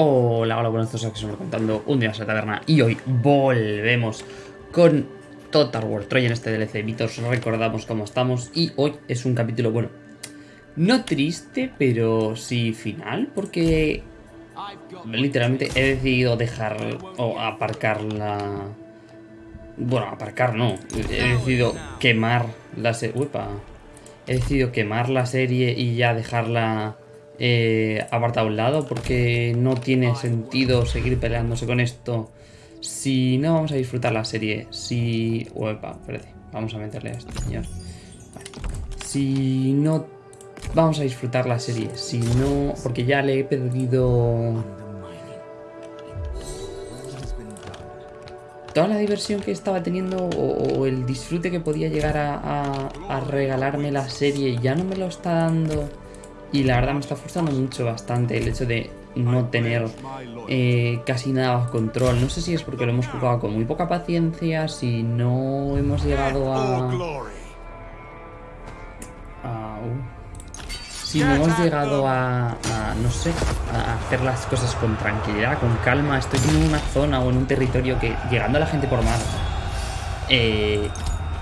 Hola, hola, buenos días, que estamos contando un día en la taberna y hoy volvemos con Total War Troy en este DLC Mitos, recordamos cómo estamos y hoy es un capítulo, bueno, no triste, pero sí final, porque literalmente he decidido dejar o aparcar la... Bueno, aparcar no, he decidido quemar la serie... He decidido quemar la serie y ya dejarla eh, apartado a un lado porque no tiene sentido seguir peleándose con esto si no vamos a disfrutar la serie. Si... Uepa, espérate, vamos a meterle a este señor. Si no vamos a disfrutar la serie, si no... Porque ya le he perdido... Toda la diversión que estaba teniendo o, el disfrute que podía llegar a regalarme la serie ya no me lo está dando y la verdad me está frustrando mucho bastante el hecho de no tener eh, casi nada bajo control. No sé si es porque lo hemos jugado con muy poca paciencia, si no hemos llegado a... si no hemos llegado a, no sé, a hacer las cosas con tranquilidad, con calma. Estoy en una zona o en un territorio que, llegando a la gente por mar, eh,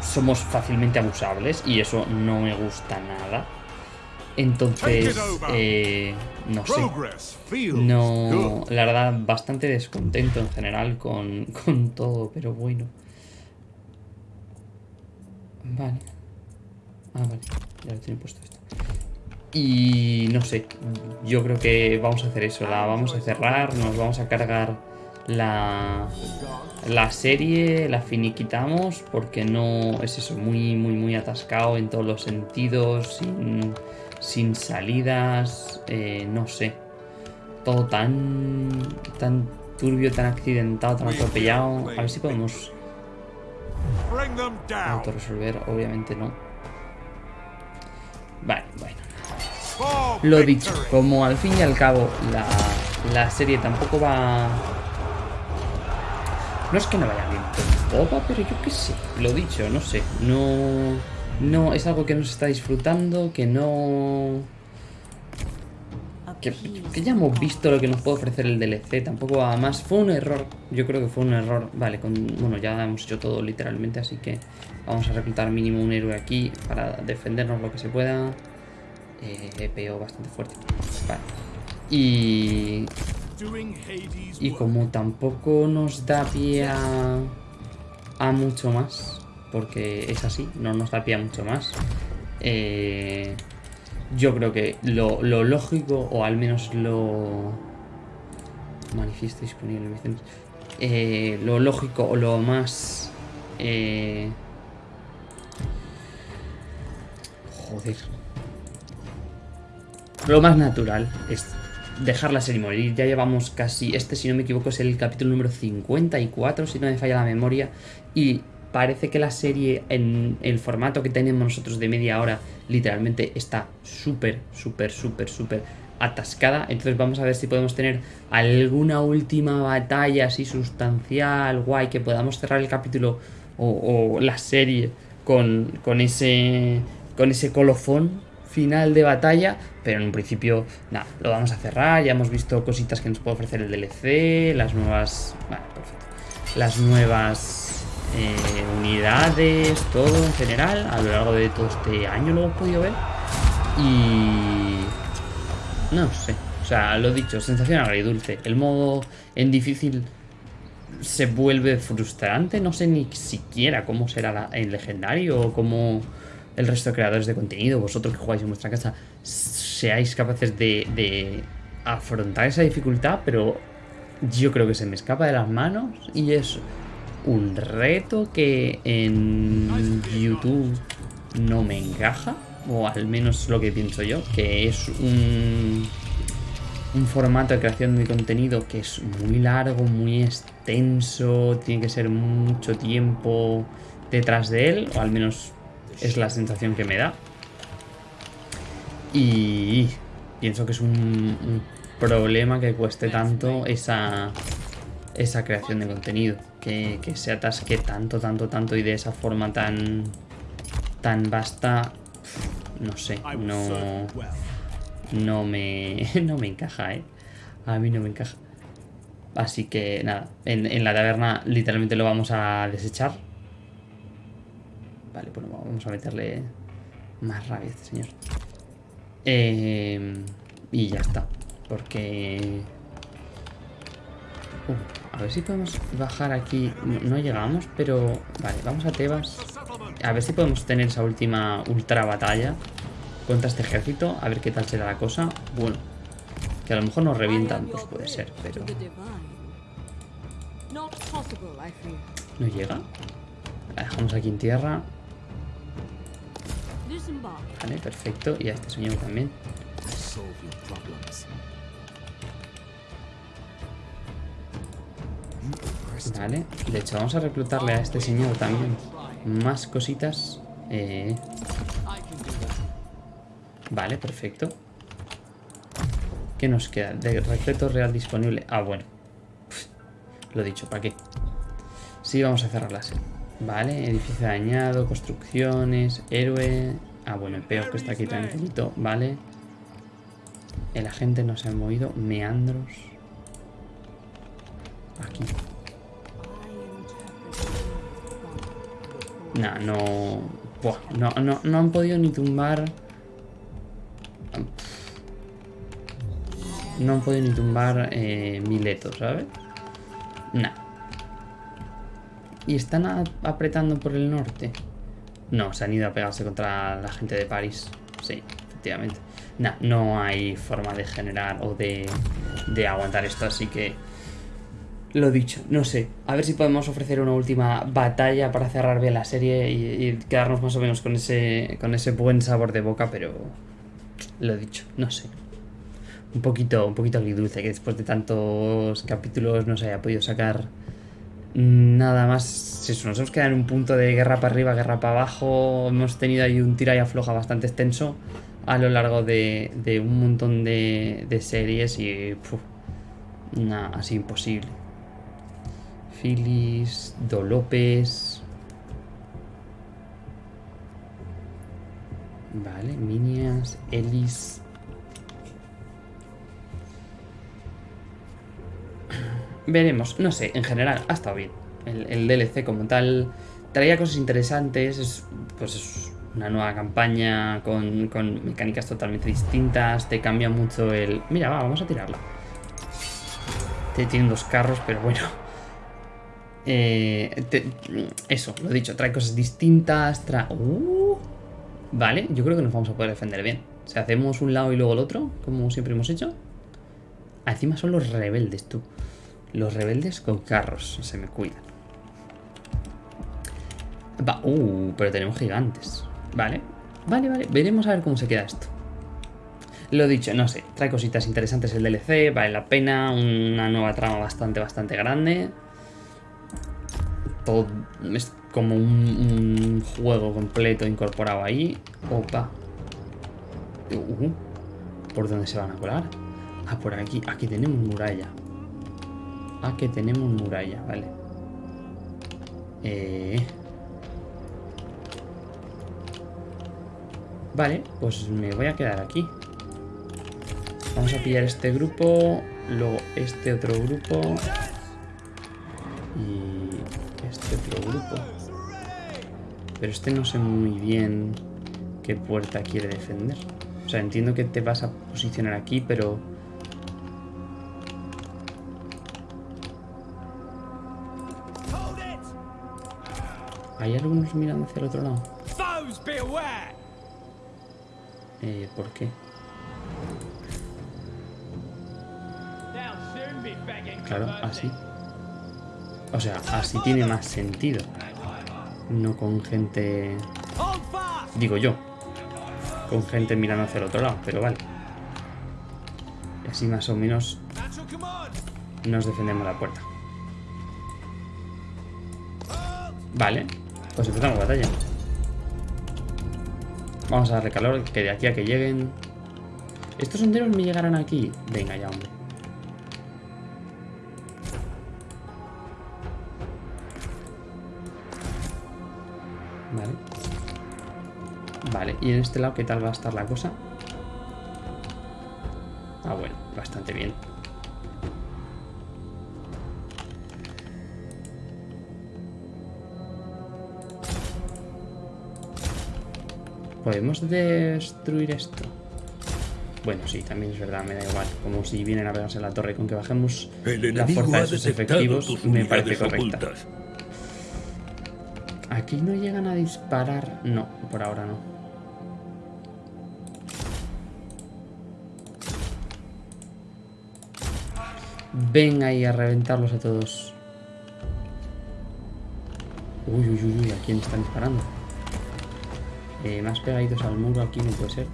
somos fácilmente abusables y eso no me gusta nada. Entonces, eh, no sé. No, la verdad, bastante descontento en general con, con todo, pero bueno. Vale. Ah, vale. Ya lo tiene puesto esto. Y no sé, yo creo que vamos a hacer eso, la vamos a cerrar, nos vamos a cargar la, la serie, la finiquitamos, porque no es eso, muy, muy, muy atascado en todos los sentidos, sin sin salidas, eh, no sé. Todo tan, tan turbio, tan accidentado, tan atropellado. A ver si podemos autorresolver, obviamente no. Vale, bueno. Lo dicho, como al fin y al cabo la, la serie tampoco va... No es que no vaya bien popa, pero yo qué sé. Lo dicho, no sé. No no es algo que no se está disfrutando, que no... Que, ya hemos visto lo que nos puede ofrecer el DLC, tampoco además fue un error, yo creo que fue un error, vale, con, bueno ya hemos hecho todo literalmente, así que vamos a reclutar mínimo un héroe aquí para defendernos lo que se pueda, eh, EPO bastante fuerte, vale, y, y como tampoco nos da pie a, a mucho más, porque es así, no nos da pie mucho más. Eh, yo creo que lo, lógico, o al menos lo... Manifiesto disponible, eh, lo lógico o lo más... Eh, joder. Lo más natural es dejar la serie morir. Ya llevamos casi... Este, si no me equivoco, es el capítulo número 54, si no me falla la memoria. Y parece que la serie en el formato que tenemos nosotros de media hora literalmente está súper, súper, súper, súper atascada. Entonces vamos a ver si podemos tener alguna última batalla así sustancial, guay, que podamos cerrar el capítulo o, la serie con, con, ese, con ese colofón final de batalla, pero en un principio, nada, lo vamos a cerrar, ya hemos visto cositas que nos puede ofrecer el DLC, las nuevas... Vale, perfecto. Las nuevas eh, unidades, todo en general, a lo largo de todo este año lo hemos podido ver. Y... No sé, o sea, lo dicho, sensación agridulce. El modo en difícil se vuelve frustrante, no sé ni siquiera cómo será en legendario o cómo el resto de creadores de contenido, vosotros que jugáis en vuestra casa, seáis capaces de, de afrontar esa dificultad, pero yo creo que se me escapa de las manos y es un reto que en YouTube no me encaja, o al menos lo que pienso yo, que es un, un formato de creación de contenido que es muy largo, muy extenso, tiene que ser mucho tiempo detrás de él, o al menos es la sensación que me da. Y pienso que es un problema que cueste tanto esa esa creación de contenido. Que, se atasque tanto, tanto, tanto y de esa forma tan, tan vasta, no sé, no, no, me, no me encaja, ¿eh? A mí no me encaja. Así que nada, en, en la taberna literalmente lo vamos a desechar. Vale, bueno, vamos a meterle más rabia a este señor. Eh, y ya está. Porque... Uh, a ver si podemos bajar aquí. No, llegamos, pero... Vale, vamos a Tebas. A ver si podemos tener esa última ultra batalla contra este ejército. A ver qué tal será la cosa. Bueno, que a lo mejor nos revientan, pues puede ser, pero... ¿No llega? La dejamos aquí en tierra. Vale, perfecto. Y a este señor también. Vale, de hecho vamos a reclutarle a este señor también más cositas. Eh... Vale, perfecto. ¿Qué nos queda? De recreto real disponible. Ah, bueno. lo dicho, ¿para qué? Sí, vamos a cerrarlas. Vale, edificio dañado, construcciones, héroe... Ah, bueno, el peor que está aquí tranquilito, vale. El agente no se ha movido, meandros. Aquí. Nah, no... Buah, no, no, no han podido ni tumbar... No han podido ni tumbar eh, Mileto, ¿sabes? Nah. ¿Y están apretando por el norte? No, se han ido a pegarse contra la gente de París. Sí, efectivamente. Nah, no hay forma de generar o de, de aguantar esto, así que... Lo dicho, no sé. A ver si podemos ofrecer una última batalla para cerrar bien la serie y, quedarnos más o menos con ese, con ese buen sabor de boca, pero... Lo dicho, no sé. Un poquito, un poquito agridulce que después de tantos capítulos no se haya podido sacar nada más. Eso, nos hemos quedado en un punto de guerra para arriba, guerra para abajo. Hemos tenido ahí un tira y afloja bastante extenso a lo largo de, de un montón de, de series y... nada, así imposible. Phyllis, Do López. Vale, Minias, Ellis. Veremos, no sé, en general ha estado bien. El, DLC como tal traía cosas interesantes, es, pues es una nueva campaña con, con mecánicas totalmente distintas, te cambia mucho el... Mira, va, vamos a tirarla. Te tienen dos carros, pero bueno, eh, eso, lo dicho, trae cosas distintas, trae... Uh, vale, yo creo que nos vamos a poder defender bien. Si hacemos un lado y luego el otro, como siempre hemos hecho. Ah, encima son los rebeldes, tú. Los rebeldes con carros, se me cuidan. Va, uh, pero tenemos gigantes. Vale, vale, vale. Veremos a ver cómo se queda esto. Lo dicho, no sé, trae cositas interesantes el DLC, vale la pena, una nueva trama bastante, bastante grande todo es como un, juego completo incorporado ahí. Opa. Uh, ¿Por dónde se van a colar? Ah, por aquí. Aquí tenemos muralla. Aquí tenemos muralla, vale. Eh... Vale, pues me voy a quedar aquí. Vamos a pillar este grupo, luego este otro grupo otro grupo. Pero este no sé muy bien qué puerta quiere defender. O sea, entiendo que te vas a posicionar aquí, pero... ¿Hay algunos mirando hacia el otro lado? Eh, ¿por qué? Claro, así. O sea, así tiene más sentido. No con gente... Digo yo. Con gente mirando hacia el otro lado, pero vale. Y así más o menos nos defendemos la puerta. Vale, pues empezamos batalla. Vamos a darle calor, que de aquí a que lleguen... ¿Estos honderos me llegarán aquí? Venga ya, hombre. Vale, ¿y en este lado qué tal va a estar la cosa? Ah, bueno, bastante bien. ¿Podemos destruir esto? Bueno, sí, también es verdad, me da igual. Como si vienen a pegarse la torre, con que bajemos la fuerza de sus efectivos, me parece correcta. Aquí no llegan a disparar. No, por ahora no. Ven ahí a reventarlos a todos. Uy, uy, uy, uy, ¿a quién están disparando? Eh, más pegaditos al muro aquí no puede ser.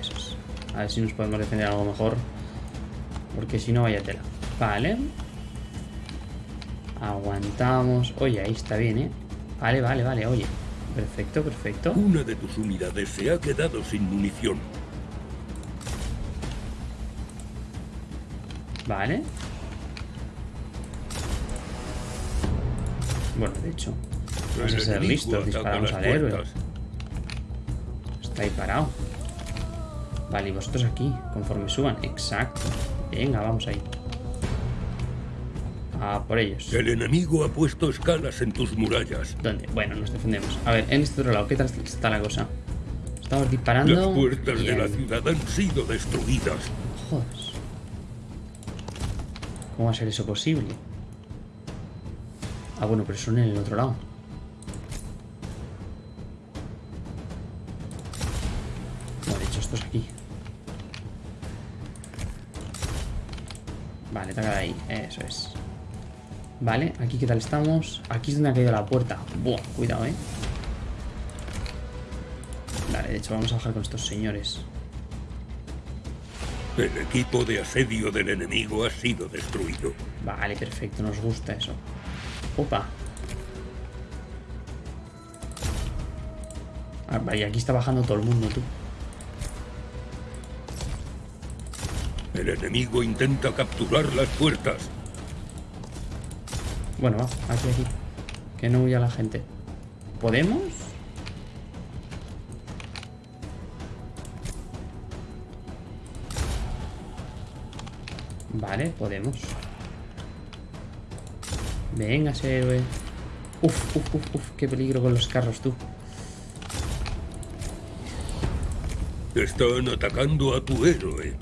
Esos. A ver si nos podemos defender algo mejor. Porque si no, vaya tela. Vale. Aguantamos. Oye, ahí está bien, ¿eh? Vale, vale, vale, oye. Perfecto, perfecto. Una de tus unidades se ha quedado sin munición. Vale. Bueno, de hecho, vamos a ser listos. Disparamos al héroe. Está ahí parado. Vale, y vosotros aquí, conforme suban. Exacto. Venga, vamos ahí. A por ellos. El enemigo ha puesto escalas en tus murallas. ¿Dónde? Bueno, nos defendemos. A ver, en este otro lado, ¿qué tal está la cosa? Estamos disparando. Las puertas de la ciudad han sido destruidas. Joder. ¿Cómo va a ser eso posible? Ah, bueno, pero son en el otro lado. No, de hecho, esto es aquí. Vale, de ahí. Eso es. Vale, aquí qué tal estamos. Aquí es donde ha caído la puerta. Buah, cuidado, eh. Vale, de hecho, vamos a bajar con estos señores. El equipo de asedio del enemigo ha sido destruido. Vale, perfecto, nos gusta eso. Opa. Ah, vale, aquí está bajando todo el mundo, tú. El enemigo intenta capturar las puertas. Bueno, va, aquí, aquí. Que no huya la gente. ¿Podemos? Vale, podemos. Venga, héroe. Uf, uf, uf, uf, qué peligro con los carros, tú. Están atacando a tu héroe.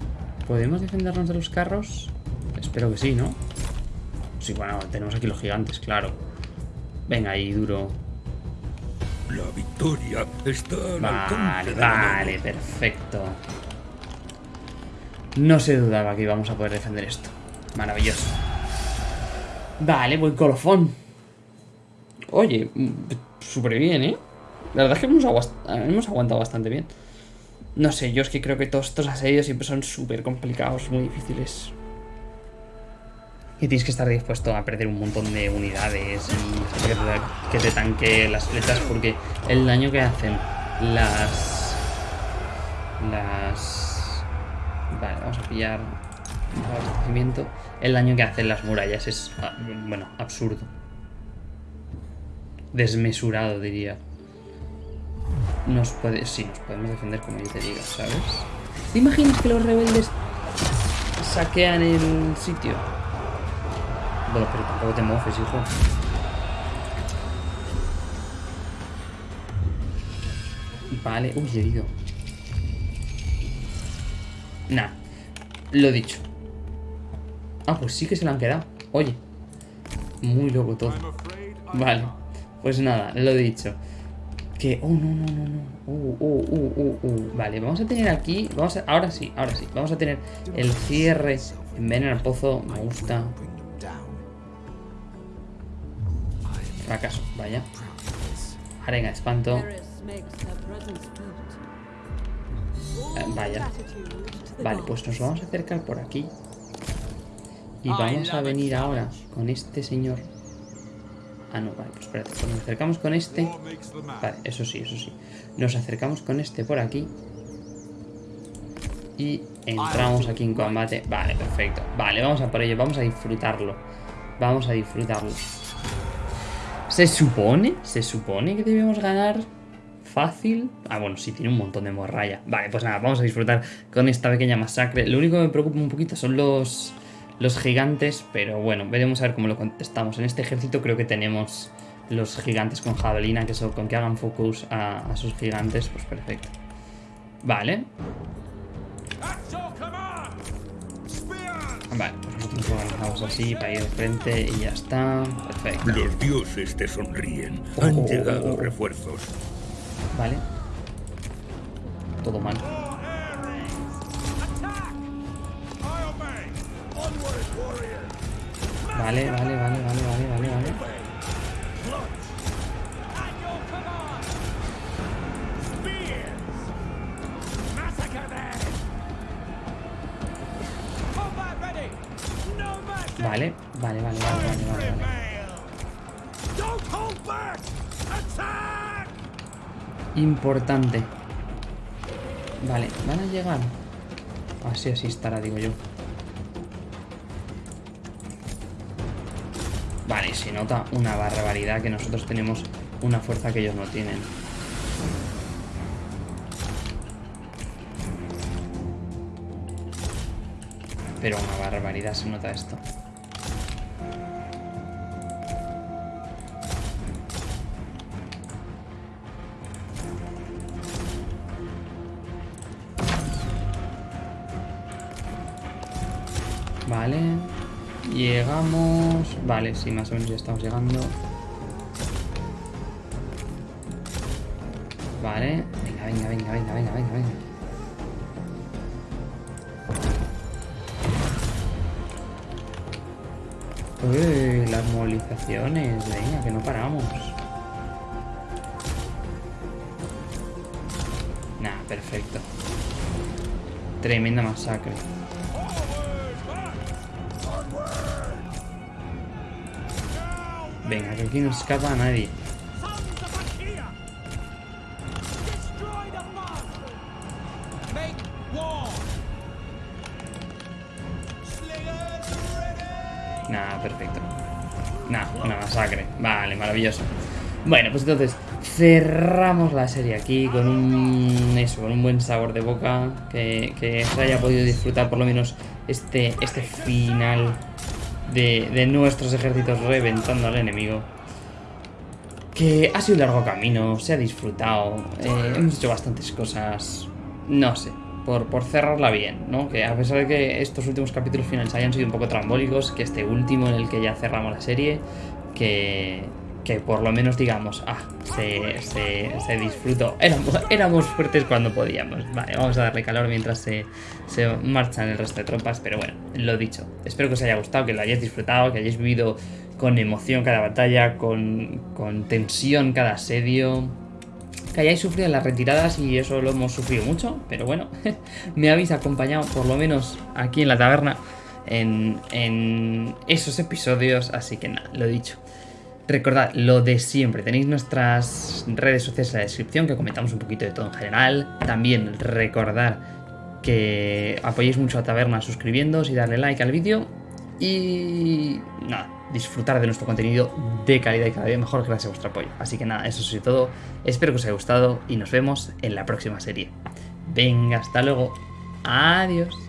¿Podemos defendernos de los carros? Espero que sí, ¿no? Sí, bueno, tenemos aquí los gigantes, claro. Venga ahí, duro. La victoria está al Vale, vale, perfecto. No se dudaba que íbamos a poder defender esto. Maravilloso. Vale, buen colofón. Oye, mm, súper bien, ¿eh? La verdad es que hemos, hemos, aguantado bastante bien. No sé, yo es que creo que todos estos asedios siempre son súper complicados, muy difíciles. Y tienes que estar dispuesto a perder un montón de unidades y que te tanque las flechas porque el daño que hacen las... Las Vale, vamos a pillar abastecimiento. El daño que hacen las murallas es, ah, bueno, absurdo. Desmesurado, diría. Nos puede... Sí, nos podemos defender como yo te diga, ¿sabes? ¿Te imaginas que los rebeldes saquean el sitio? Bueno, pero tampoco te mofes, hijo. Vale, uy, herido. Nah, lo dicho. Ah, pues sí que se lo han quedado. Oye, muy loco todo. Vale, pues nada, lo dicho. Que, oh, no, no, no, no. Uh, uh, uh, uh, uh. Vale, vamos a tener aquí, vamos a, ahora sí, ahora sí. Vamos a tener el cierre en veneno al pozo. Me gusta. Fracaso, vaya. Arenga, espanto. Eh, vaya. Vale, pues nos vamos a acercar por aquí. Y vamos a venir ahora con este señor. Ah, no, vale, pues espérate. Pues nos acercamos con este. Vale, eso sí, eso sí. Nos acercamos con este por aquí. Y entramos aquí en combate. Vale, perfecto. Vale, vamos a por ello. Vamos a disfrutarlo. Vamos a disfrutarlo. Se supone, se supone que debemos ganar fácil. Ah, bueno, sí, tiene un montón de morralla. Vale, pues nada, vamos a disfrutar con esta pequeña masacre. Lo único que me preocupa un poquito son los, los gigantes, pero bueno, veremos a ver cómo lo contestamos. En este ejército creo que tenemos los gigantes con jabalina, que eso, con que hagan focus a, a sus gigantes, pues perfecto. Vale. Vale, pues nosotros nos organizamos así para ir de frente y ya está. Perfecto. Los dioses te sonríen. Han oh, oh, llegado oh. refuerzos. Vale. Todo mal. Vale, vale, vale, vale, vale, vale, vale. Vale, vale, vale, vale. Importante. Vale, van a llegar. Así, así estará, digo yo. Vale, se nota una barbaridad que nosotros tenemos una fuerza que ellos no tienen. Pero una barbaridad se nota esto. Vale, sí, más o menos ya estamos llegando. Vale. Venga, venga, venga, venga, venga, venga, venga. Uy, las movilizaciones, venga, que no paramos. Nah, perfecto. Tremenda masacre. Venga, que aquí no escapa a nadie. Nada, perfecto. Nada, una masacre. Vale, maravilloso. Bueno, pues entonces cerramos la serie aquí con un eso, con un buen sabor de boca. Que, que se haya podido disfrutar por lo menos este, este final de, de nuestros ejércitos reventando al enemigo. Que ha sido un largo camino, se ha disfrutado, eh, hemos hecho bastantes cosas, no sé, por, por cerrarla bien, ¿no? Que a pesar de que estos últimos capítulos finales hayan sido un poco trambólicos, que este último en el que ya cerramos la serie, que, que por lo menos digamos, ah, se, se, disfrutó. Éramos, éramos fuertes cuando podíamos. Vale, vamos a darle calor mientras se, se marchan el resto de tropas, pero bueno, lo dicho. Espero que os haya gustado, que lo hayáis disfrutado, que hayáis vivido con emoción cada batalla, con, con tensión cada asedio. Que hayáis sufrido las retiradas y eso lo hemos sufrido mucho, pero bueno, me habéis acompañado por lo menos aquí en la taberna en, en esos episodios, así que nada, lo dicho. Recordad lo de siempre, tenéis nuestras redes sociales en la descripción que comentamos un poquito de todo en general. También recordar que apoyéis mucho a Taberna suscribiéndoos y darle like al vídeo. Y nada, disfrutar de nuestro contenido de calidad y cada vez mejor gracias a vuestro apoyo. Así que nada, eso es todo. Espero que os haya gustado y nos vemos en la próxima serie. Venga, hasta luego. Adiós.